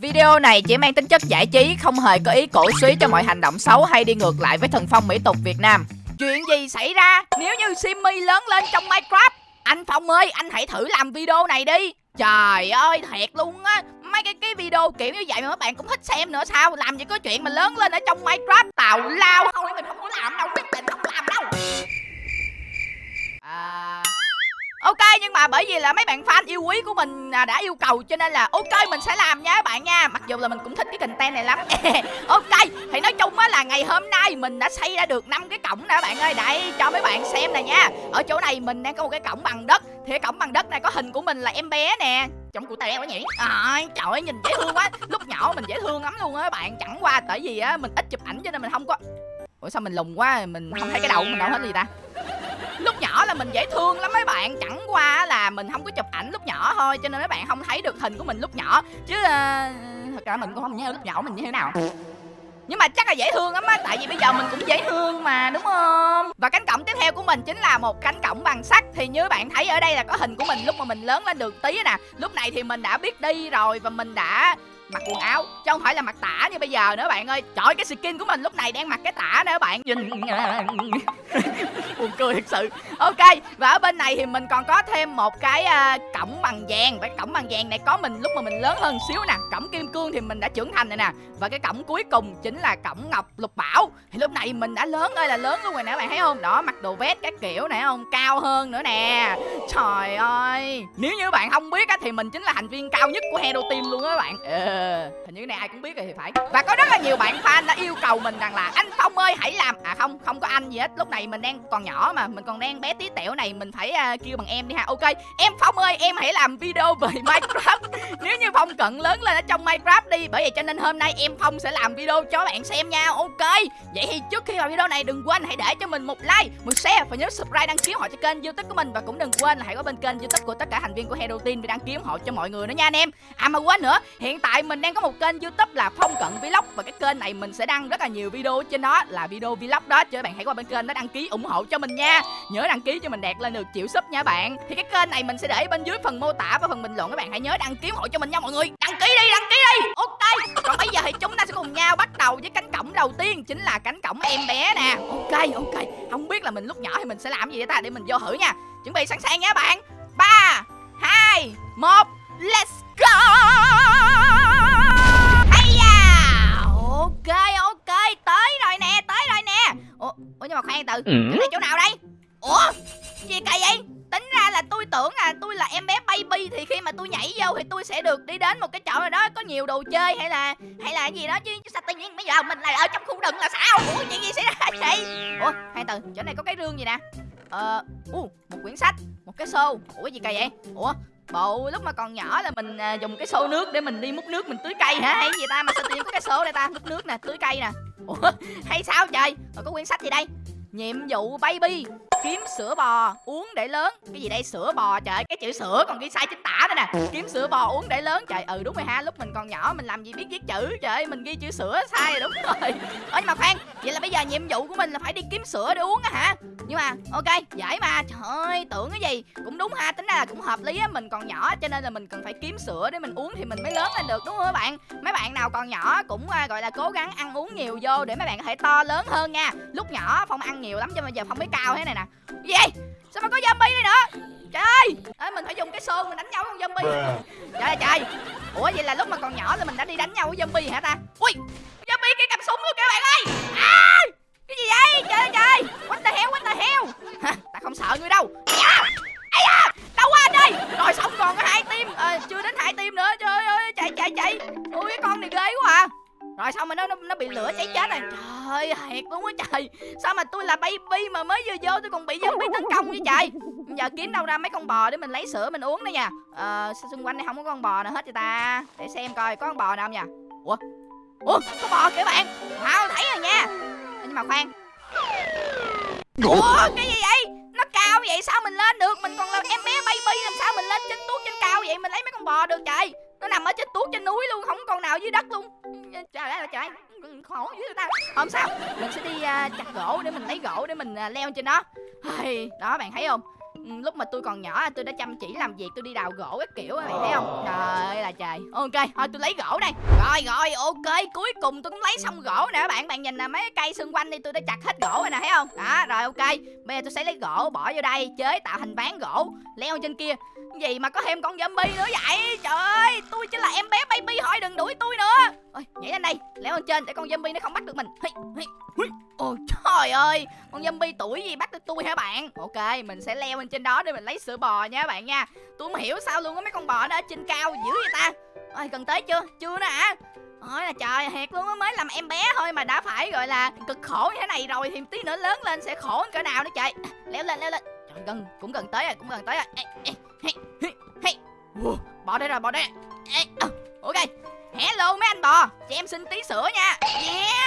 Video này chỉ mang tính chất giải trí, không hề có ý cổ suý cho mọi hành động xấu hay đi ngược lại với thần phong mỹ tục Việt Nam. Chuyện gì xảy ra nếu như Simmy lớn lên trong Minecraft? Anh Phong ơi, anh hãy thử làm video này đi. Trời ơi, thiệt luôn á. Mấy cái cái video kiểu như vậy mà các bạn cũng thích xem nữa sao? Làm gì có chuyện mà lớn lên ở trong Minecraft tào lao. Thôi mình không có làm đâu, quyết định không làm đâu. À... Ok nhưng mà bởi vì là mấy bạn fan yêu quý của mình à, đã yêu cầu cho nên là ok mình sẽ làm nha các bạn nha. Mặc dù là mình cũng thích cái content này lắm. Ok thì nói chung á là ngày hôm nay mình đã xây ra được năm cái cổng nè các bạn ơi. Đây cho mấy bạn xem nè nha. Ở chỗ này mình đang có một cái cổng bằng đất. Thì cái cổng bằng đất này có hình của mình là em bé nè. Trông cụ tè quá nhỉ? À, Trời ơi nhìn dễ thương quá. Lúc nhỏ mình dễ thương lắm luôn á các bạn. Chẳng qua tại vì á mình ít chụp ảnh cho nên mình không có Ủa sao mình lùng quá Mình không thấy cái đầu mình đâu hết gì ta? Lúc nhỏ là mình dễ thương lắm mấy bạn. Chẳng qua là mình không có chụp ảnh lúc nhỏ thôi cho nên mấy bạn không thấy được hình của mình lúc nhỏ. Chứ uh, thật ra mình cũng không nhớ lúc nhỏ mình như thế nào. Nhưng mà chắc là dễ thương lắm á tại vì bây giờ mình cũng dễ thương mà đúng không? Và cánh cổng tiếp theo của mình chính là một cánh cổng bằng sắt. Thì như bạn thấy ở đây là có hình của mình lúc mà mình lớn lên được tí nè. Lúc này thì mình đã biết đi rồi và mình đã mặc quần áo chứ không phải là mặc tả như bây giờ nữa bạn ơi. Trời cái skin của mình lúc này đang mặc cái tả nữa bạn. Nhìn. Buồn cười thật sự. Ok và ở bên này thì mình còn có thêm một cái uh, cổng bằng vàng. Và cổng bằng vàng này có mình lúc mà mình lớn hơn xíu nè. Cổng kim cương thì mình đã trưởng thành rồi nè. Và cái cổng cuối cùng chính là cổng ngọc lục bảo. Thì lúc này mình đã lớn ơi là lớn luôn rồi nè bạn thấy không? Đó mặc đồ vest các kiểu này không? Cao hơn nữa nè. Trời ơi. Nếu như bạn không biết á thì mình chính là thành viên cao nhất của hero team luôn á bạn ừ, hình như cái này ai cũng biết rồi thì phải. Và có rất là nhiều bạn fan đã yêu cầu mình rằng là anh phong ơi hãy làm. À không không có anh gì hết. Lúc này mình đang còn nhỏ mà mình còn đang bé tí tẹo này mình phải uh, kêu bằng em đi ha. Ok em phong ơi em hãy làm video về minecraft. Nếu như phong cận lớn lên ở trong minecraft đi bởi vậy cho nên hôm nay em phong sẽ làm video cho bạn xem nha. Ok vậy thì trước khi vào video này đừng quên hãy để cho mình một like một share và nhớ subscribe đăng ký họ cho kênh youtube của mình. Và cũng đừng quên là hãy có bên kênh youtube của tất cả thành viên của hero team để đăng ký ủng hộ cho mọi người nữa nha anh em. À mà quên nữa hiện tại mình đang có một kênh youtube là phong cận vlog. Và cái kênh này mình sẽ đăng rất là nhiều video trên đó, là video vlog đó. Cho các bạn hãy qua bên kênh đó đăng ký ủng hộ cho mình nha. Nhớ đăng ký cho mình đạt lên được triệu sub nha bạn. Thì cái kênh này mình sẽ để bên dưới phần mô tả và phần bình luận các bạn. Hãy nhớ đăng ký ủng hộ cho mình nha mọi người. Đăng ký đi, đăng ký đi. Ok. Còn bây giờ thì chúng ta sẽ cùng nhau bắt đầu với cánh cổng đầu tiên, chính là cánh cổng em bé nè. Ok ok. Không biết là mình lúc nhỏ thì mình sẽ làm gì vậy ta? Để mình vô thử nha. Chuẩn bị sẵn sàng nha bạn. Ba, hai, một, let's go! Ok ok tới rồi nè tới rồi nè. Ủa, ủa nhưng mà khoan từ Ừ. này chỗ nào đây? Ủa gì kỳ vậy? Tính ra là tôi tưởng là tôi là em bé baby thì khi mà tôi nhảy vô thì tôi sẽ được đi đến một cái chỗ nào đó có nhiều đồ chơi hay là hay là gì đó chứ sao tự nhiên bây giờ mình lại ở trong khu rừng là sao? Ủa chuyện gì xảy ra vậy? Ủa khoan từ chỗ này có cái rương gì nè? Ờ uh, một quyển sách một cái xô. Ủa gì kỳ vậy? Ủa bộ lúc mà còn nhỏ là mình à, dùng cái xô nước để mình đi múc nước mình tưới cây hả? Hay gì ta? Mà sao tự nhiên có cái xô đây ta? Múc nước nè tưới cây nè. Ủa hay sao trời? Rồi có quyển sách gì đây? Nhiệm vụ baby kiếm sữa bò, uống để lớn. Cái gì đây? Sữa bò, trời cái chữ sữa còn ghi sai chính tả đây nè. Kiếm sữa bò, uống để lớn. Trời ừ đúng rồi ha, lúc mình còn nhỏ mình làm gì biết viết chữ. Trời mình ghi chữ sữa sai rồi, đúng rồi. Ơ, nhưng mà khoan, vậy là bây giờ nhiệm vụ của mình là phải đi kiếm sữa để uống á hả? Nhưng mà, ok dễ mà. Trời ơi, tưởng cái gì? Cũng đúng ha, tính ra là cũng hợp lý á, mình còn nhỏ, cho nên là mình cần phải kiếm sữa để mình uống thì mình mới lớn lên được, đúng không các bạn? Mấy bạn nào còn nhỏ cũng à, gọi là cố gắng ăn uống nhiều vô để mấy bạn có thể to lớn hơn nha. Lúc nhỏ phong ăn nhiều lắm, cho bây giờ phong mới cao thế này nè gì vậy? Sao mà có zombie đây nữa? Trời ơi! Ê, mình phải dùng cái xô mình đánh nhau với con zombie. Trời ơi trời. Ủa vậy là lúc mà còn nhỏ là mình đã đi đánh nhau với zombie hả ta? Ui! Zombie kia cầm súng luôn kìa bạn ơi! À, cái gì vậy? Trời ơi trời. What the hell what the hell? Hả, ta không sợ ngươi đâu. À, da, đâu quá anh ơi rồi xong còn có hai tim à, chưa đến hai tim nữa. Trời ơi chạy chạy chạy. Ui cái con này ghê quá à rồi xong mà nó nó, nó bị lửa cháy chết rồi? Trời ơi thiệt luôn á trời. Sao mà tôi là baby mà mới vừa vô tôi còn bị zombie tấn công vậy trời? Giờ kiếm đâu ra mấy con bò để mình lấy sữa mình uống đây nha. Ờ sao xung quanh đây không có con bò nào hết vậy ta. Để xem coi có con bò nào không nha. Ủa? Ủa có bò kìa bạn. Wow thấy rồi nha. Nhưng mà khoan. Ủa cái gì vậy? Nó cao vậy sao mình lên được? Mình còn là em bé baby làm sao mình lên trên tuốt trên cao vậy? Mình lấy mấy con bò được trời nó nằm ở trên tuốt trên núi luôn không có con nào dưới đất luôn. Trời ơi trời khổ dữ ta. Không sao mình sẽ đi uh, chặt gỗ để mình lấy gỗ để mình uh, leo trên đó. Đó bạn thấy không? Lúc mà tôi còn nhỏ tôi đã chăm chỉ làm việc tôi đi đào gỗ các kiểu các bạn thấy không? Trời ơi là trời. Ok thôi tôi lấy gỗ đây. Rồi rồi ok cuối cùng tôi cũng lấy xong gỗ nè các bạn. Bạn nhìn nè mấy cái cây xung quanh đi tôi đã chặt hết gỗ rồi nè thấy không? Đó rồi ok. Bây giờ tôi sẽ lấy gỗ bỏ vô đây chế tạo thành ván gỗ leo trên kia gì mà có thêm con zombie nữa vậy? Trời ơi tôi chỉ là em bé baby thôi đừng đuổi tôi nữa. Ôi nhảy lên đây leo lên trên để con zombie nó không bắt được mình. Hi, ôi trời ơi con zombie tuổi gì bắt được tôi hả bạn? Ok mình sẽ leo lên trên đó để mình lấy sữa bò nha bạn nha. Tôi không hiểu sao luôn có mấy con bò nó ở trên cao dữ vậy ta? Ôi gần tới chưa? Chưa nữa hả? Ôi là trời thiệt luôn á mới làm em bé thôi mà đã phải gọi là cực khổ như thế này rồi thì tí nữa lớn lên sẽ khổ cỡ nào nữa trời. Leo lên leo lên. Trời gần cũng gần tới rồi cũng gần tới rồi. Ê, ê, hey, hey, hey. Wow, đây rồi bò đây. Ê, ờ, ok hello mấy anh bò. Cho em xin tí sữa nha. Yeah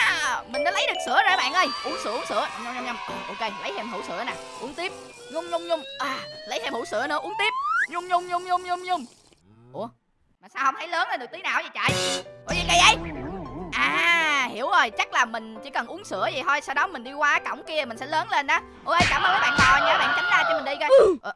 mình đã lấy được sữa rồi bạn ơi. Uống sữa uống sữa. Nhâm nhâm nhâm ok lấy thêm hũ sữa nè. Uống tiếp. Nhung nhung nhung. À lấy thêm hũ sữa nữa uống tiếp. Nhung nhung nhung nhung nhung nhung. Ủa mà sao không thấy lớn lên được tí nào vậy trời? Ủa gì kỳ vậy? À hiểu rồi. Chắc là mình chỉ cần uống sữa vậy thôi Sau đó mình đi qua cổng kia mình sẽ lớn lên đó Ôi cảm ơn các bạn bò nha. Bạn tránh ra cho mình đi coi. Ờ,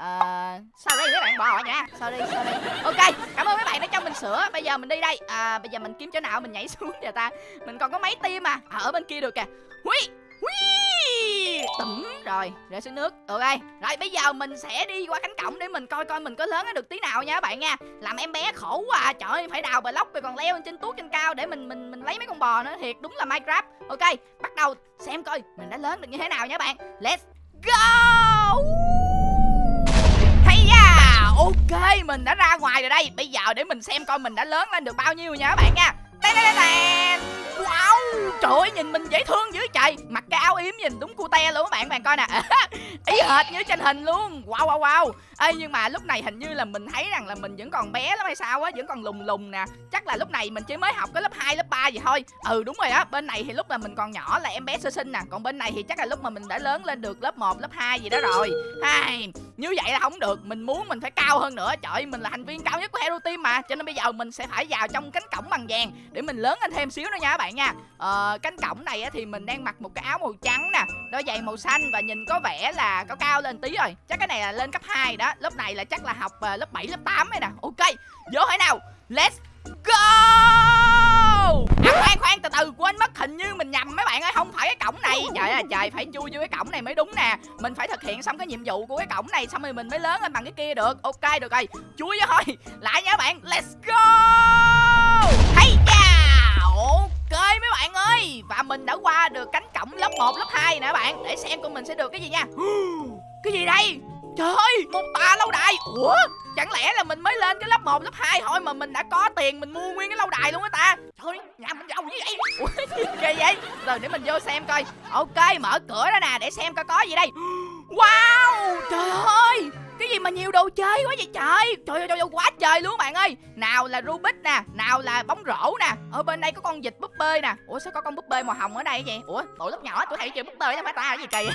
sau sao đây mấy bạn bò nha sau đây, sau đây, ok cảm ơn mấy bạn đã cho mình sữa. Bây giờ mình đi đây. À bây giờ mình kiếm chỗ nào mình nhảy xuống giờ ta? Mình còn có mấy tim mà à, ở bên kia được kìa. Hui Hui Tẩm Rồi Rơi xuống nước. Ok Rồi bây giờ mình sẽ đi qua cánh cổng Để mình coi coi mình có lớn được tí nào nha các bạn nha. Làm em bé khổ quá à. Trời ơi phải đào bờ lóc, rồi còn leo lên trên tuốt trên cao Để mình mình mình lấy mấy con bò nữa. Thiệt đúng là Minecraft. Ok Bắt đầu xem coi Mình đã lớn được như thế nào nha các bạn. Let's go! Ok, mình đã ra ngoài rồi đây. Bây giờ để mình xem coi mình đã lớn lên được bao nhiêu nha các bạn nha. Tèn tèn tèn Wow Trời ơi nhìn mình dễ thương dữ trời. Mặc cái áo yếm nhìn đúng cute luôn các bạn bạn coi nè. Ý hệt như trên hình luôn. Wow wow wow. Ê nhưng mà lúc này hình như là mình thấy rằng là mình vẫn còn bé lắm hay sao á Vẫn còn lùng lùng nè. Chắc là lúc này mình chỉ mới học cái lớp 2, lớp 3 gì thôi. Ừ đúng rồi á Bên này thì lúc mà mình còn nhỏ là em bé sơ sinh nè. Còn bên này thì chắc là lúc mà mình đã lớn lên được lớp 1, lớp 2 gì đó rồi. Hai Như vậy là không được. Mình muốn mình phải cao hơn nữa. Trời ơi mình là thành viên cao nhất của Hero Team mà. Cho nên bây giờ mình sẽ phải vào trong cánh cổng bằng vàng Để mình lớn lên thêm xíu nữa nha các bạn nha. Ờ cánh cổng này á, thì mình đang mặc một cái áo màu trắng nè Đôi giày màu xanh và nhìn có vẻ là có cao lên tí rồi. Chắc cái này là lên cấp 2 đó Lớp này là chắc là học uh, lớp 7, lớp 8 ấy nè. Ok, vô thế nào. Let's go! À khoan khoan từ từ quên mất hình như mình nhầm mấy bạn ơi Không phải cái cổng này. Trời ơi trời phải chui vô cái cổng này mới đúng nè. Mình phải thực hiện xong cái nhiệm vụ của cái cổng này Xong rồi mình mới lớn lên bằng cái kia được. Ok được rồi. Chui vô thôi. Lại nha bạn. Let's go! Hay da Ok mấy bạn ơi. Và mình đã qua được cánh cổng lớp 1, lớp 2 nè bạn. Để xem con mình sẽ được cái gì nha. Cái gì đây? Trời ơi một tòa lâu đài. Ủa? Chẳng lẽ là mình mới lên cái lớp 1, lớp 2 thôi Mà mình đã có tiền mình mua nguyên cái lâu đài luôn á ta? Trời ơi nhà mình giàu như vậy. Ủa gì kỳ vậy? Rồi để mình vô xem coi. Ok mở cửa ra nè để xem coi có gì đây. Wow trời ơi gì mà nhiều đồ chơi quá vậy trời? Trời ơi, trời quá trời luôn bạn ơi. Nào là Rubik nè Nào là bóng rổ nè. Ở bên đây có con vịt búp bê nè. Ủa sao có con búp bê màu hồng ở đây vậy? Ủa tụi lớp nhỏ tụi hay chơi búp bê đó phải ta? Gì kỳ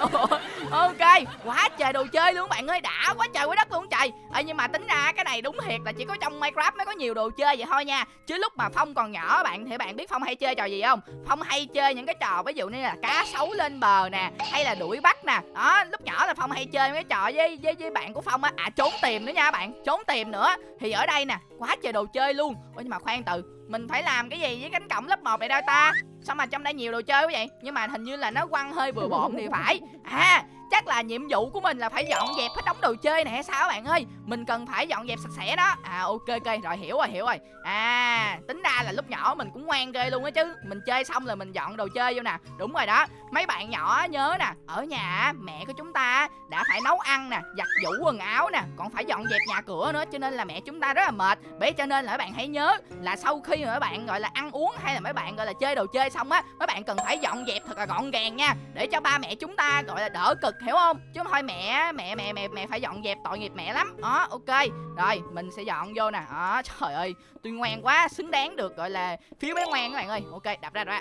Ok quá trời đồ chơi luôn bạn ơi. Đã quá trời quá đất luôn trời. Ê nhưng mà tính ra cái này đúng thiệt là chỉ có trong Minecraft mới có nhiều đồ chơi vậy thôi nha. Chứ lúc mà Phong còn nhỏ bạn thì bạn biết Phong hay chơi trò gì không? Phong hay chơi những cái trò ví dụ như là cá sấu lên bờ nè Hay là đuổi bắt nè. Đó lúc nhỏ là Phong hay chơi mấy cái trò với, với, với bạn của Phong á. À trốn tìm nữa nha bạn, Trốn tìm nữa. Thì ở đây nè, Quá trời đồ chơi luôn. Ủa nhưng mà khoan từ, Mình phải làm cái gì với cánh cổng lớp 1 này đâu ta? Sao mà trong đây nhiều đồ chơi quá vậy? Nhưng mà hình như là nó quăng hơi bừa bộn thì phải. À chắc là nhiệm vụ của mình là phải dọn dẹp hết đống đồ chơi này hay sao các bạn ơi? Mình cần phải dọn dẹp sạch sẽ đó. À ok ok, rồi, hiểu rồi hiểu rồi. À tính ra là lúc nhỏ mình cũng ngoan ghê luôn á chứ. Mình chơi xong là mình dọn đồ chơi vô nè. Đúng rồi đó. Mấy bạn nhỏ nhớ nè, ở nhà mẹ của chúng ta đã phải nấu ăn nè, giặt giũ quần áo nè, còn phải dọn dẹp nhà cửa nữa, cho nên là mẹ chúng ta rất là mệt. Bởi cho nên là các bạn hãy nhớ là sau khi mà các bạn, gọi là, ăn uống hay là mấy bạn, gọi là, chơi đồ chơi xong á, mấy bạn cần phải dọn dẹp thật là gọn gàng nha. Để cho ba mẹ chúng ta, gọi là, đỡ cực hiểu không? Chứ không thôi, mẹ mẹ mẹ mẹ mẹ phải dọn dẹp, tội nghiệp mẹ lắm. Đó, ok. Rồi, mình sẽ dọn vô nè. Đó, trời ơi, tôi ngoan quá, xứng đáng được gọi là phiếu bé ngoan các bạn ơi. Ok, đập ra rồi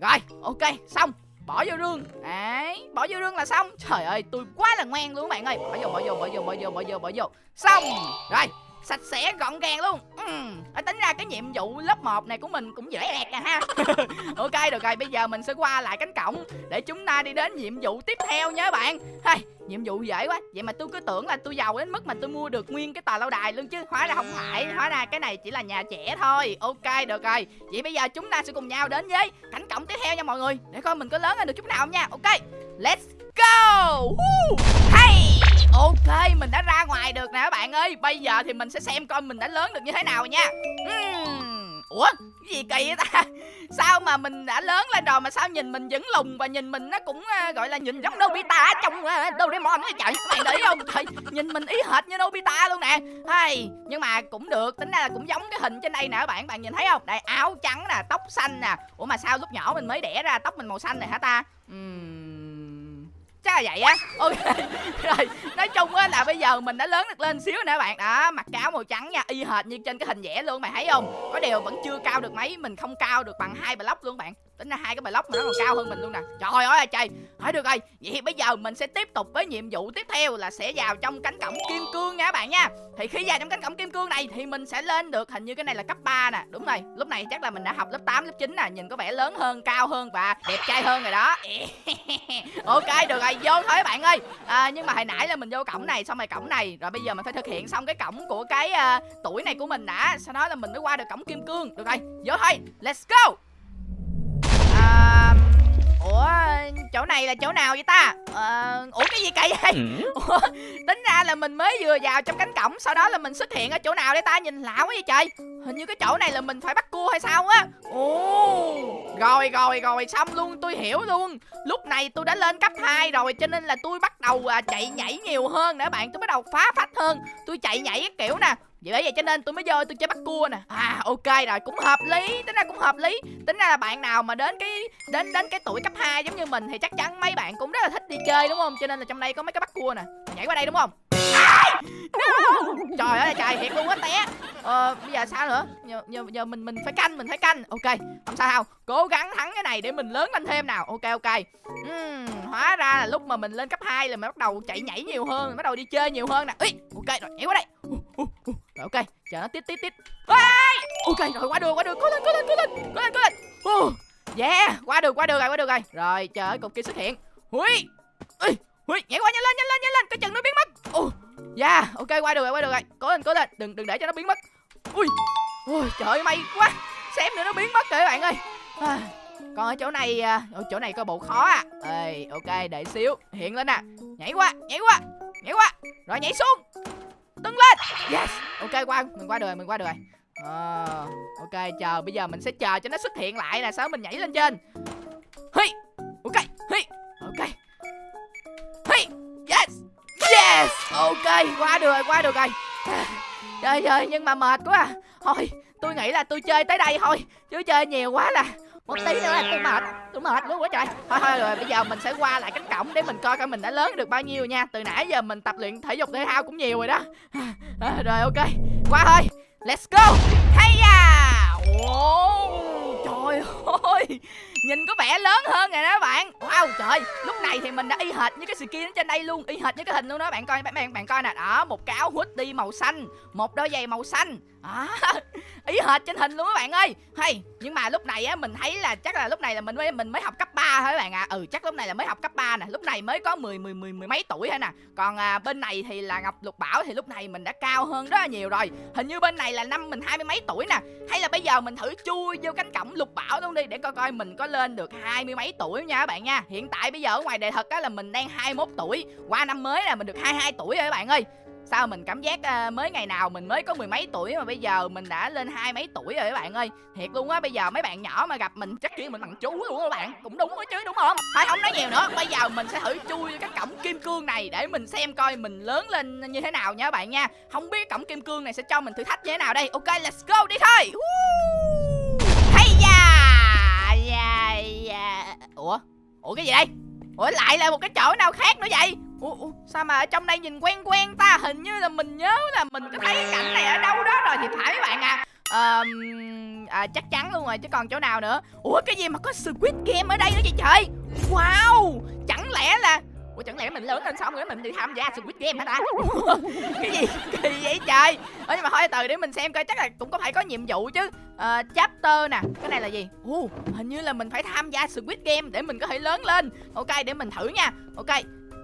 rồi, ok, xong. Bỏ vô rương. Đấy, bỏ vô rương là xong. Trời ơi, tôi quá là ngoan luôn các bạn ơi. Bỏ vô bỏ vô bỏ vô bỏ vô bỏ vô bỏ vô. Xong. Rồi sạch sẽ gọn gàng luôn. Ừ. tính ra cái nhiệm vụ lớp 1 này của mình cũng dễ ẹt à ha. Ok được rồi bây giờ mình sẽ qua lại cánh cổng để chúng ta đi đến nhiệm vụ tiếp theo nhé bạn. Hey, nhiệm vụ dễ quá. Vậy mà tôi cứ tưởng là tôi giàu đến mức mà tôi mua được nguyên cái tòa lâu đài luôn chứ. Hóa ra không phải hóa ra cái này chỉ là nhà trẻ thôi. Ok được rồi. Vậy bây giờ chúng ta sẽ cùng nhau đến với cánh cổng tiếp theo nha mọi người. Để coi mình có lớn lên được chút nào không nha. Ok let's go. Hey ok mình đã ra ngoài được nè các bạn ơi. Bây giờ thì mình sẽ xem coi mình đã lớn được như thế nào nha. Uhm. ủa cái gì kỳ vậy ta? Sao mà mình đã lớn lên rồi mà sao nhìn mình vẫn lùn và nhìn mình nó cũng uh, gọi là nhìn giống Nobita trong uh, Doraemon ấy trời? Các bạn để ý không? Trời nhìn mình ý hệt như Nobita luôn nè. Hay nhưng mà cũng được tính ra là cũng giống cái hình trên đây nè các bạn. Bạn nhìn thấy không? Đây áo trắng nè tóc xanh nè. Ủa mà sao lúc nhỏ mình mới đẻ ra tóc mình màu xanh này hả ta? Uhm chắc là vậy á. Ok, rồi, nói chung á là bây giờ mình đã lớn được lên xíu nè bạn. Đó, mặc cáo màu trắng nha, y hệt như trên cái hình vẽ luôn, mày thấy không? Có điều vẫn chưa cao được mấy, mình không cao được bằng hai block luôn bạn tính ra hai cái block mà nó còn cao hơn mình luôn nè. Trời ơi trời hỏi được rồi. Vậy thì bây giờ mình sẽ tiếp tục với nhiệm vụ tiếp theo là sẽ vào trong cánh cổng kim cương nha các bạn nha. Thì khi vào trong cánh cổng kim cương này thì mình sẽ lên được hình như cái này là cấp 3 nè. Đúng rồi. Lúc này chắc là mình đã học lớp 8 lớp 9 nè. Nhìn có vẻ lớn hơn cao hơn và đẹp trai hơn rồi đó. Ok được rồi. Vô thôi bạn ơi. À, nhưng mà hồi nãy là mình vô cổng này xong rồi cổng này. Rồi bây giờ mình phải thực hiện xong cái cổng của cái uh, tuổi này của mình đã. Sau đó là mình mới qua được cổng kim cương. Được rồi. Vô thôi. Let's go ủa chỗ này là chỗ nào vậy ta? À, ủa cái gì kỳ vậy ừ. ủa, tính ra là mình mới vừa vào trong cánh cổng sau đó là mình xuất hiện ở chỗ nào để ta? Nhìn lạ quá vậy trời. Hình như cái chỗ này là mình phải bắt cua hay sao á? Ồ rồi rồi rồi xong luôn tôi hiểu luôn. Lúc này tôi đã lên cấp 2 rồi cho nên là tôi bắt đầu à, chạy nhảy nhiều hơn nè bạn. Tôi bắt đầu phá phách hơn. Tôi chạy nhảy cái kiểu nè vậy bởi vậy cho nên tôi mới vô tôi chơi bắt cua nè. À ok rồi cũng hợp lý tính ra cũng hợp lý. Tính ra là bạn nào mà đến cái đến đến cái tuổi cấp 2 giống như mình thì chắc chắn mấy bạn cũng rất là thích đi chơi đúng không? Cho nên là trong đây có mấy cái bắt cua nè. Nhảy qua đây đúng không? Trời ơi trời thiệt luôn á té. Ờ bây giờ sao nữa? Giờ, giờ, giờ mình mình phải canh mình phải canh. Ok không sao đâu. Cố gắng thắng cái này để mình lớn lên thêm nào. Ok ok. Uhm, hóa ra là lúc mà mình lên cấp 2 là mình bắt đầu chạy nhảy nhiều hơn bắt đầu đi chơi nhiều hơn nè. Ý, ok rồi nhảy qua đây. uh, uh, uh rồi ok chờ nó tít tít tít. Ok rồi qua đường qua đường cố lên cố lên cố lên cố lên cố lên. Uh, yeah qua đường qua đường rồi qua đường rồi. Rồi chờ cục kia xuất hiện. Hui. ui ui nhảy qua nhanh lên nhanh lên nhanh lên cái chừng nó biến mất. Uh, yeah ok qua đường rồi qua đường rồi. Cố lên cố lên đừng đừng để cho nó biến mất. Ui ui trời may quá. Xém nữa nó biến mất rồi các bạn ơi. À, còn ở chỗ này à, ở chỗ này coi bộ khó à ê ok đợi xíu hiện lên nè. Nhảy qua nhảy qua nhảy qua. Rồi nhảy xuống tưng lên! Yes. Ok qua mình qua được rồi mình qua được rồi à, ờ, ok chờ bây giờ mình sẽ chờ cho nó xuất hiện lại nè Sao mình nhảy lên trên. Hi! Ok hi! Ok. Hi! Yes! Yes! Ok qua được rồi qua được rồi. Trời ơi nhưng mà mệt quá. À thôi tôi nghĩ là tôi chơi tới đây thôi chứ chơi nhiều quá là một tí nữa là tôi mệt. Tôi mệt luôn quá trời. Thôi thôi rồi bây giờ mình sẽ qua lại cánh cổng để mình coi coi mình đã lớn được bao nhiêu nha. Từ nãy giờ mình tập luyện thể dục thể thao cũng nhiều rồi đó. À, rồi ok. Qua thôi. Let's go. Hay à? wow, trời ơi! Nhìn có vẻ lớn hơn rồi đó bạn. Wow trời Lúc này thì mình đã y hệt như cái skin trên đây luôn Y hệt như cái hình luôn đó. Bạn coi bạn, bạn, bạn coi nè. Đó một cái áo hoodie màu xanh Một đôi giày màu xanh. À, ý hệt trên hình luôn các bạn ơi. Hay nhưng mà lúc này á mình thấy là chắc là lúc này là mình mới mình mới học cấp 3 thôi các bạn ạ. À. ừ chắc lúc này là mới học cấp 3 nè. Lúc này mới có 10 10 10 mười mấy tuổi thôi nè. Còn à, bên này thì là ngọc lục bảo thì lúc này mình đã cao hơn rất là nhiều rồi. Hình như bên này là năm mình hai mươi mấy tuổi nè. Hay là bây giờ mình thử chui vô cánh cổng lục bảo luôn đi để coi coi mình có lên được hai mươi mấy tuổi nha các bạn nha. Hiện tại bây giờ ở ngoài đề thật á là mình đang 21 tuổi. Qua năm mới là mình được 22 tuổi rồi các bạn ơi. Sao mình cảm giác uh, mới ngày nào mình mới có mười mấy tuổi mà bây giờ mình đã lên hai mấy tuổi rồi các bạn ơi. Thiệt luôn á bây giờ mấy bạn nhỏ mà gặp mình chắc kêu mình bằng chú luôn các bạn. Cũng đúng đó chứ đúng không? Thôi không nói nhiều nữa. Bây giờ mình sẽ thử chui cái cổng kim cương này để mình xem coi mình lớn lên như thế nào nha các bạn nha. Không biết cổng kim cương này sẽ cho mình thử thách như thế nào đây. Ok let's go đi thôi. Woo! Ủa? Ủa cái gì đây? Ủa lại là một cái chỗ nào khác nữa vậy? Ủa, ủa sao mà ở trong đây nhìn quen quen ta? Hình như là mình nhớ là mình có thấy cái cảnh này ở đâu đó rồi thì phải các bạn à. Um, à, chắc chắn luôn rồi chứ còn chỗ nào nữa? Ủa cái gì mà có squid game ở đây nữa vậy trời? Wow! Chẳng lẽ là ủa chẳng lẽ mình lớn lên xong rồi mình đi tham gia Squid Game hả ta? Cái gì? Kỳ vậy trời? Ơ nhưng mà thôi từ để mình xem coi chắc là cũng có phải có nhiệm vụ chứ. Uh, chapter nè cái này là gì? Ồ, hình như là mình phải tham gia Squid Game để mình có thể lớn lên. Ok để mình thử nha. Ok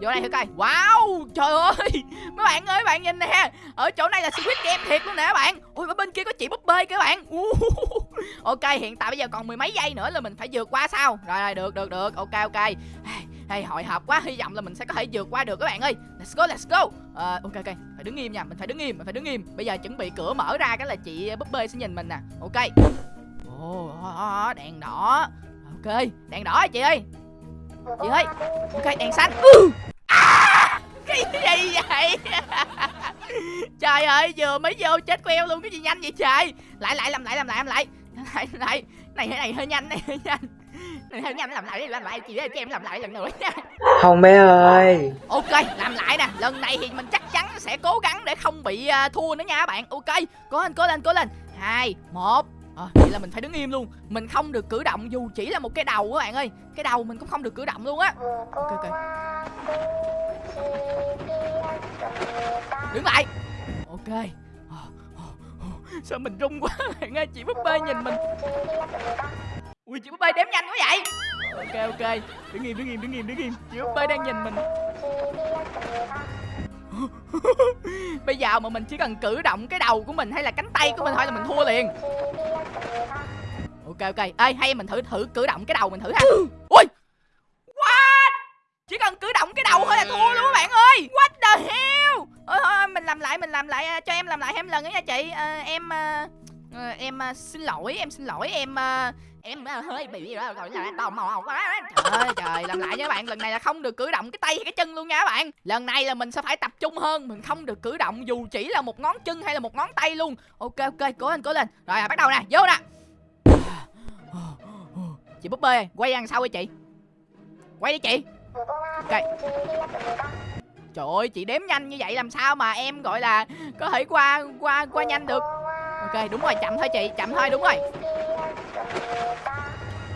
vô đây thử coi. Wow trời ơi! Mấy bạn ơi bạn nhìn nè. Ở chỗ này là Squid Game thiệt luôn nè các bạn. Ui bên kia có chị búp bê các bạn. Uh. ok hiện tại bây giờ còn mười mấy giây nữa là mình phải vượt qua sao? Rồi rồi được được được. Ok ok hay hội họp quá hy vọng là mình sẽ có thể vượt qua được các bạn ơi. Let's go let's go. Ờ, ok ok. Phải đứng im nha mình phải đứng im mình phải đứng im. Bây giờ chuẩn bị cửa mở ra cái là chị búp bê sẽ nhìn mình nè. Ok. Ồ oh, đèn đỏ. Ok đèn đỏ chị ơi? Chị ơi. Ok đèn xanh. Ừ. à, cái gì vậy? Trời ơi vừa mới vô chết queo luôn cái gì nhanh vậy trời? Lại lại làm lại làm lại làm lại. Lại lại. Này cái này hơi nhanh này hơi nhanh này hơi nhanh làm lại làm lại chị ơi cho em làm lại lần nữa. Nha Không bé ơi. Ok làm lại nè. Lần này thì mình chắc chắn sẽ cố gắng để không bị uh, thua nữa nha các bạn. Ok cố lên cố lên cố lên. Hai một. À, vậy là mình phải đứng im luôn. Mình không được cử động dù chỉ là một cái đầu các bạn ơi. Cái đầu mình cũng không được cử động luôn á. Ok ok. Đứng lại. Ok. Sao mình run quá bạn ơi Chị búp bê nhìn mình Ui chị búp bê đếm nhanh quá vậy. Ok ok. Đứng im đứng im đứng im đứng im. Chị búp bê đang nhìn mình. Bây giờ mà mình chỉ cần cử động cái đầu của mình hay là cánh tay của mình thôi là mình thua liền. Ok ok. Ê hay mình thử thử cử động cái đầu mình thử ha. Ui. What? Chỉ cần cử động cái đầu thôi là thua luôn các bạn ơi. What the hell? Ôi thôi mình làm lại mình làm lại cho em làm lại thêm lần nữa nha chị. À, Em à, Ờ, em ờ, xin lỗi em xin lỗi em ờ, em hơi bị rồi là tò mò quá. Trời ơi trời làm lại nha các bạn lần này là không được cử động cái tay hay cái chân luôn nha các bạn. Lần này là mình sẽ phải tập trung hơn mình không được cử động dù chỉ là một ngón chân hay là một ngón tay luôn. Ok ok cố lên cố lên. Rồi à, bắt đầu nè vô nè. Chị búp bê quay ăn sau đi chị? Quay đi chị. Ok. Trời ơi chị đếm nhanh như vậy làm sao mà em gọi là có thể qua qua qua nhanh được? Ok, đúng rồi, chậm thôi chị, chậm thôi, đúng rồi.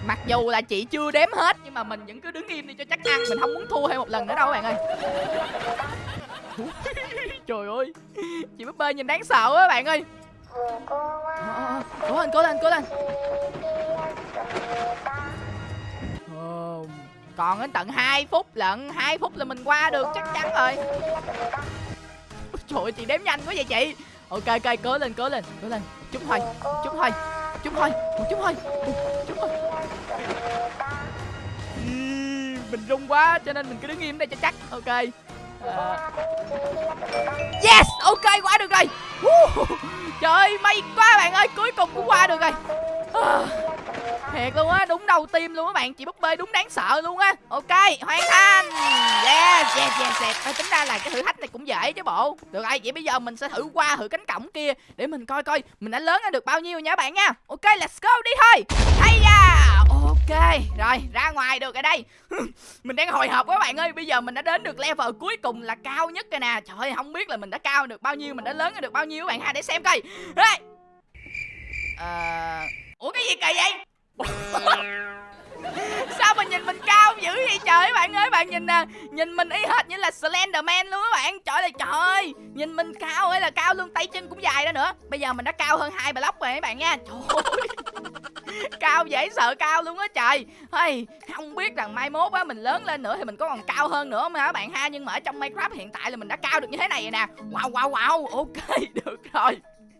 Mặc dù là chị chưa đếm hết, Nhưng mà mình vẫn cứ đứng im đi cho chắc ăn. Mình không muốn thua thêm một lần nữa đâu, bạn ơi. Trời ơi, Chị búp bê nhìn đáng sợ quá, bạn ơi. Cố lên cố lên cố lên. Còn đến tận 2 phút lận 2 phút là mình qua được, chắc chắn rồi. Trời ơi, chị đếm nhanh quá vậy chị. Ok ok cố lên cố lên cố lên. Chúng thôi chúng thôi chúng thôi chúng thôi chúng thôi Mình run quá cho nên mình cứ đứng im đây cho chắc. Ok. À... Yes Ok qua được rồi. Trời ơi may quá bạn ơi Cuối cùng cũng qua được rồi. À... Thiệt luôn á, đúng đầu tim luôn các bạn Chị búp bê đúng đáng sợ luôn á. Ok, hoàn thành. Yes, yes, yes, yes. À, Tính ra là cái thử thách này dễ chứ bộ. Được rồi, vậy bây giờ mình sẽ thử qua thử cánh cổng kia Để mình coi coi mình đã lớn được bao nhiêu nha bạn nha. Ok, let's go đi thôi. Hay da. Ok, rồi ra ngoài được ở đây. Mình đang hồi hộp các bạn ơi. Bây giờ mình đã đến được level cuối cùng là cao nhất rồi nè. Trời ơi, không biết là mình đã cao được bao nhiêu Mình đã lớn được bao nhiêu các bạn ha. Để xem coi. Đây Ờ... Ủa cái gì kỳ vậy? Sao mà nhìn mình cao dữ vậy trời? Bạn ơi Bạn nhìn nè Nhìn mình y hệt như là Slenderman luôn các bạn. Trời ơi trời ơi. Nhìn mình cao ơi là cao luôn Tay chân cũng dài đó nữa. Bây giờ mình đã cao hơn hai block rồi các bạn nha. Trời ơi. Cao dễ sợ cao luôn á trời. Hey, Không biết rằng mai mốt á mình lớn lên nữa Thì mình có còn cao hơn nữa mà các bạn ha? Nhưng mà ở trong Minecraft hiện tại là mình đã cao được như thế này rồi nè. Wow wow wow. Ok được rồi.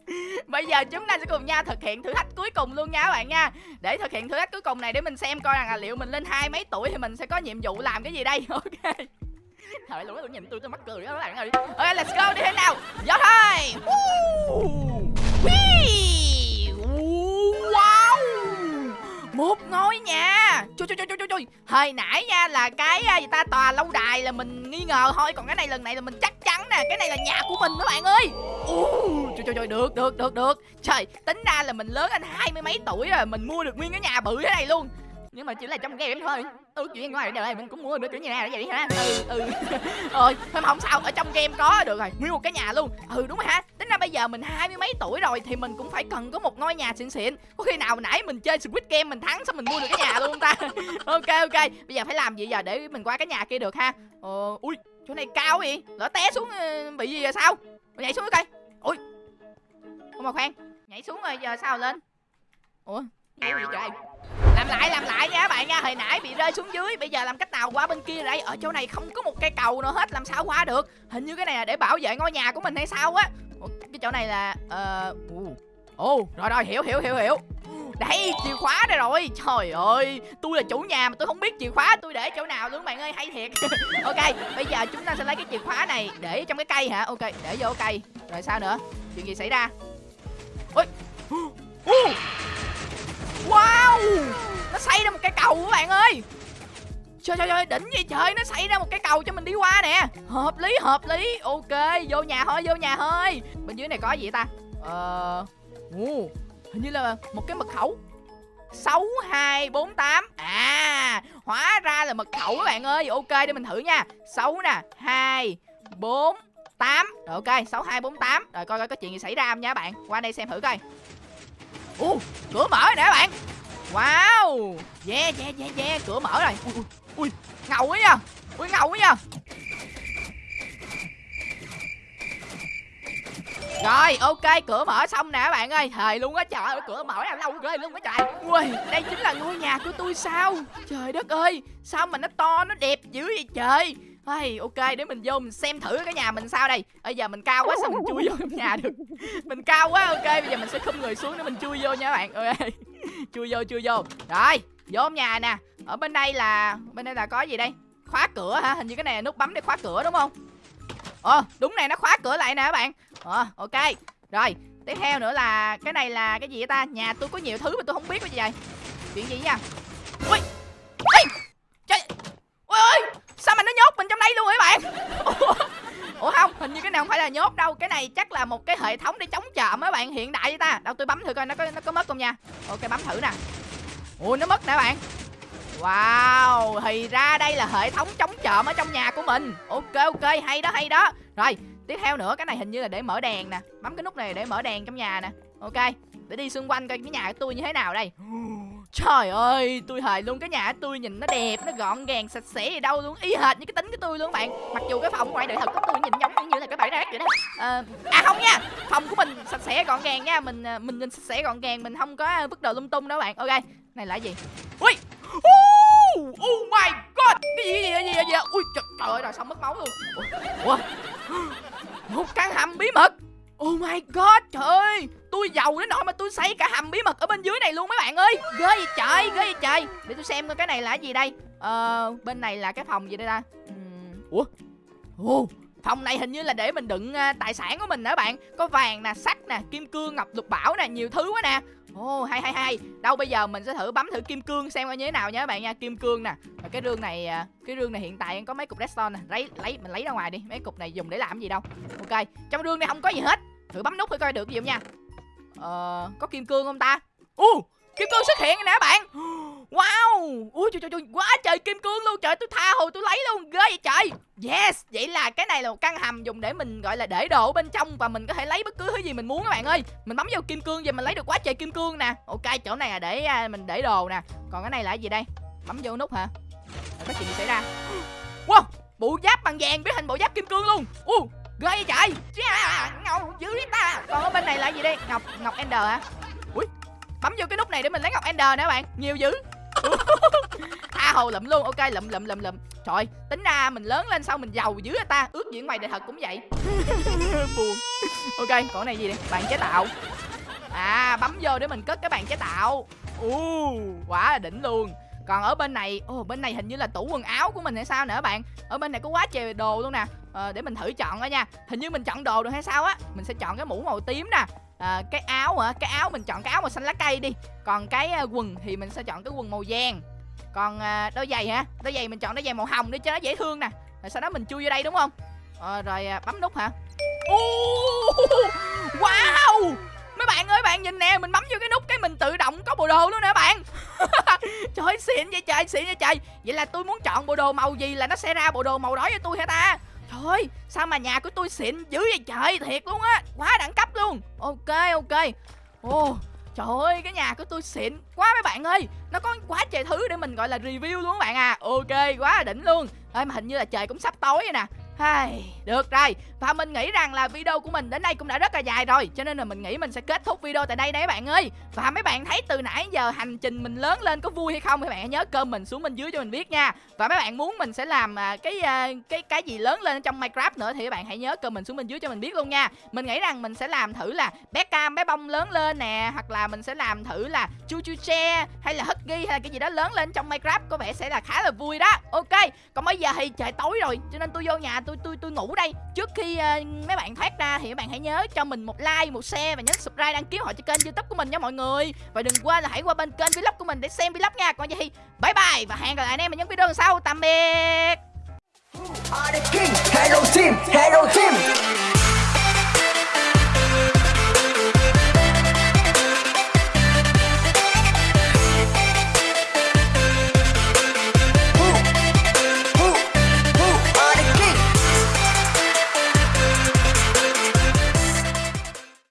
Bây giờ chúng ta sẽ cùng nhau thực hiện thử thách cuối cùng luôn nha các bạn nha. Để thực hiện thử thách cuối cùng này, để mình xem coi rằng là liệu mình lên hai mấy tuổi thì mình sẽ có nhiệm vụ làm cái gì đây. Ok. Thời lúc nó nhìn tôi tôi mắc cười đó các bạn ơi. Ok, let's go, đi thế nào. Vô thôi. Wow một ngôi nhà. Chui chui chui chui chui, Hồi nãy nha là cái à, gì ta tòa lâu đài là mình nghi ngờ thôi. Còn cái này lần này là mình chắc chắn nè. Cái này là nhà của mình các bạn ơi. Uh, Trời trời trời được được được được. Trời tính ra là mình lớn anh hai mươi mấy tuổi rồi Mình mua được nguyên cái nhà bự thế này luôn. Nhưng mà chỉ là trong game thôi. Ừ chuyện ngoài đời mình cũng mua được kiểu nhà vậy ha ừ ừ. Rồi thôi mà không sao ở trong game có được rồi nguyên một cái nhà luôn. Ừ đúng rồi ha tính ra bây giờ mình hai mươi mấy tuổi rồi thì mình cũng phải cần có một ngôi nhà xịn xịn. Có khi nào nãy mình chơi squid game mình thắng xong mình mua được cái nhà luôn ta? Ok ok. Bây giờ phải làm gì giờ để mình qua cái nhà kia được ha? Ờ ui, chỗ này cao vậy. Lỡ té xuống ờ, bị gì giờ sao? Nhảy xuống coi. Ui không mà khoan, nhảy xuống rồi giờ sao lên? Ủa gì trời? Làm lại làm lại nha các bạn nha. Hồi nãy bị rơi xuống dưới, bây giờ làm cách nào qua bên kia đây? Ở chỗ này không có một cây cầu nào hết, làm sao qua được? Hình như cái này là để bảo vệ ngôi nhà của mình hay sao á? Cái chỗ này là ờ ồ rồi rồi, hiểu hiểu hiểu hiểu. Đây chìa khóa đây rồi. Trời ơi, tôi là chủ nhà mà tôi không biết chìa khóa tôi để chỗ nào luôn, bạn ơi, hay thiệt. Ok, bây giờ chúng ta sẽ lấy cái chìa khóa này để trong cái cây hả? Ok, để vô cây. Rồi sao nữa? Chuyện gì xảy ra? Ôi wow, nó xây ra một cái cầu các bạn ơi trời trời ơi đỉnh gì trời nó xảy ra một cái cầu cho mình đi qua nè. Hợp lý hợp lý. Ok vô nhà thôi vô nhà thôi. Bên dưới này có gì ta? Ờ uh, hình như là một cái mật khẩu. 6248 À Hóa ra là mật khẩu các bạn ơi. Ok để mình thử nha. 6 nè 2 4 8 Rồi ok 6248 Rồi coi coi có chuyện gì xảy ra không nha bạn. Qua đây xem thử coi. Ồ cửa mở nè bạn. Wow. Yeah yeah yeah yeah Cửa mở rồi. Ui ui, ui ngầu quá nha. Ui ngầu quá nha. Rồi ok cửa mở xong nè các bạn ơi. Thời luôn á trời ơi cửa mở làm lâu ghê luôn á trời. Ui đây chính là ngôi nhà của tôi sao? Trời đất ơi Sao mà nó to nó đẹp dữ vậy trời? Hey, ok để mình vô mình xem thử cái nhà mình sao đây. Bây giờ mình cao quá sao mình chui vô trong nhà được. Mình cao quá ok bây giờ mình sẽ không người xuống để mình chui vô nha các bạn. Ok Chui vô chui vô. Rồi vô nhà nè. Ở bên đây là, Bên đây là có gì đây? Khóa cửa hả? Hình như cái này là nút bấm để khóa cửa đúng không? Ờ đúng này, nó khóa cửa lại nè các bạn. Ờ ok. Rồi, tiếp theo nữa là Cái này là cái gì vậy ta? Nhà tôi có nhiều thứ mà tôi không biết cái gì vậy? Chuyện gì nha Ui! Ui Trời! Ui ơi Sao mà nó nhốt mình trong đây luôn vậy bạn? Ủa? Không, hình như cái này không phải là nhốt đâu. Cái này chắc là một cái hệ thống để chống trộm mấy bạn. Hiện đại vậy ta. Đâu, tôi bấm thử coi nó có nó có mất không nha. Ok, bấm thử nè ui nó mất nè bạn. Wow, thì ra đây là hệ thống chống trộm ở trong nhà của mình. Ok ok, hay đó hay đó. Rồi, tiếp theo nữa, cái này hình như là để mở đèn nè. Bấm cái nút này để mở đèn trong nhà nè. Ok, để đi xung quanh coi cái nhà của tôi như thế nào đây. Trời ơi, tôi hề luôn cái nhà của tôi nhìn nó đẹp, nó gọn gàng, sạch sẽ gì đâu luôn. Y hệt như cái tính của tôi luôn bạn. Mặc dù cái phòng ngoài đời thật của tôi nhìn giống như là cái bãi rác vậy đó. À, à không nha, phòng của mình sạch sẽ gọn gàng nha. Mình à, mình nhìn sạch sẽ gọn gàng, mình không có vứt đồ lung tung đâu bạn. Ok, này là gì? Ui! Oh, oh my god! Cái gì gì gì gì, gì? Ui trời, trời ơi rồi xong mất máu luôn? Ủa? Một căn hầm bí mật. Oh my god trời ơi! Tôi giàu đến nỗi mà tôi xây cả hầm bí mật ở bên dưới này luôn mấy bạn ơi. Ghê vậy trời ghê vậy trời. Để tôi xem coi cái này là cái gì đây. Ờ bên này là cái phòng gì đây ta? Ủa? Ồ Phòng này hình như là để mình đựng uh, tài sản của mình nữa bạn. Có vàng nè, sắt nè, kim cương, ngọc lục bảo nè Nhiều thứ quá nè Ồ oh, hay hay hay. Đâu bây giờ mình sẽ thử bấm thử kim cương xem coi như thế nào nha các bạn nha Kim cương nè. Và cái rương này à, Cái rương này hiện tại có mấy cục redstone nè. Lấy lấy mình lấy ra ngoài đi. Mấy cục này dùng để làm gì đâu. Ok Trong rương này không có gì hết. Thử bấm nút thử coi được gì không nha. Ờ Có kim cương không ta? Ồ uh, Kim cương xuất hiện nè bạn. Wow. Ui trời trời trời Quá trời kim cương luôn. Trời tôi tha hồ tôi lấy luôn. Ghê vậy trời. Yes Vậy là cái này là một căn hầm dùng để mình gọi là để đồ bên trong Và mình có thể lấy bất cứ thứ gì mình muốn các bạn ơi. Mình bấm vô kim cương và mình lấy được quá trời kim cương nè. Ok chỗ này là để à, mình để đồ nè. Còn cái này là gì đây? Bấm vô nút hả? Có chuyện gì xảy ra? Wow Bộ giáp bằng vàng biến hình bộ giáp kim cương luôn. Uh, ghê vậy trời. Ngầu dữ ta. Còn ở bên này là gì đây? Ngọc ngọc ender hả? Ui bấm vô cái nút này để mình lấy ngọc ender nè bạn. Nhiều dữ. Tha hồ lụm luôn. Ok lụm lụm lụm lụm. Trời tính ra mình lớn lên sau mình giàu dữ à ta. Ước gì ngoài đời thật cũng vậy. Buồn. Ok còn này gì đây bàn chế tạo. À bấm vô để mình cất cái bàn chế tạo. U quá là đỉnh luôn. Còn ở bên này ồ bên này hình như là tủ quần áo của mình hay sao nữa bạn? Ở bên này có quá trời đồ luôn nè. À, để mình thử chọn coi nha. Hình như mình chọn đồ được hay sao á? Mình sẽ chọn cái mũ màu tím nè à, cái áo hả? Cái áo mình chọn cái áo màu xanh lá cây đi. Còn cái à, quần thì mình sẽ chọn cái quần màu vàng. Còn à, đôi giày hả? Đôi giày mình chọn đôi giày màu hồng để cho nó dễ thương nè. Rồi sau đó mình chui vô đây đúng không? À, rồi à, bấm nút hả? Uh, wow! Mấy bạn ơi bạn nhìn nè mình bấm vô cái nút cái mình tự động có bộ đồ luôn nè bạn. Trời ơi xịn vậy trời xịn vậy trời. Vậy là tôi muốn chọn bộ đồ màu gì là nó sẽ ra bộ đồ màu đó cho tôi hả ta? Trời ơi sao mà nhà của tôi xịn dữ vậy trời? Thiệt luôn á quá đẳng cấp luôn. Ok ok. Ồ Trời ơi, cái nhà của tôi xịn quá mấy bạn ơi. Nó có quá trời thứ để mình gọi là review luôn các bạn à. Ok, quá là đỉnh luôn. Ê, mà hình như là trời cũng sắp tối rồi nè. Hai, được rồi Và mình nghĩ rằng là video của mình đến đây cũng đã rất là dài rồi Cho nên là mình nghĩ mình sẽ kết thúc video tại đây đấy bạn ơi. Và mấy bạn thấy từ nãy giờ hành trình mình lớn lên có vui hay không Các bạn hãy nhớ cơm mình xuống bên dưới cho mình biết nha. Và mấy bạn muốn mình sẽ làm à, cái à, cái cái gì lớn lên trong Minecraft nữa Thì các bạn hãy nhớ cơm mình xuống bên dưới cho mình biết luôn nha. Mình nghĩ rằng mình sẽ làm thử là bé cam bé bông lớn lên nè Hoặc là mình sẽ làm thử là chu chu che Hay là husky hay là cái gì đó lớn lên trong Minecraft Có vẻ sẽ là khá là vui đó. Ok Còn bây giờ thì trời tối rồi Cho nên tôi vô nhà tôi tôi tôi ngủ đây. Trước khi uh, mấy bạn thoát ra thì các bạn hãy nhớ cho mình một like một share và nhấn subscribe đăng ký họ cho kênh youtube của mình nha mọi người. Và đừng quên là hãy qua bên kênh vlog của mình để xem vlog nha. Còn gì thì bye bye và hẹn gặp lại anh em ở những video sau. Tạm biệt. Hello team, hello team.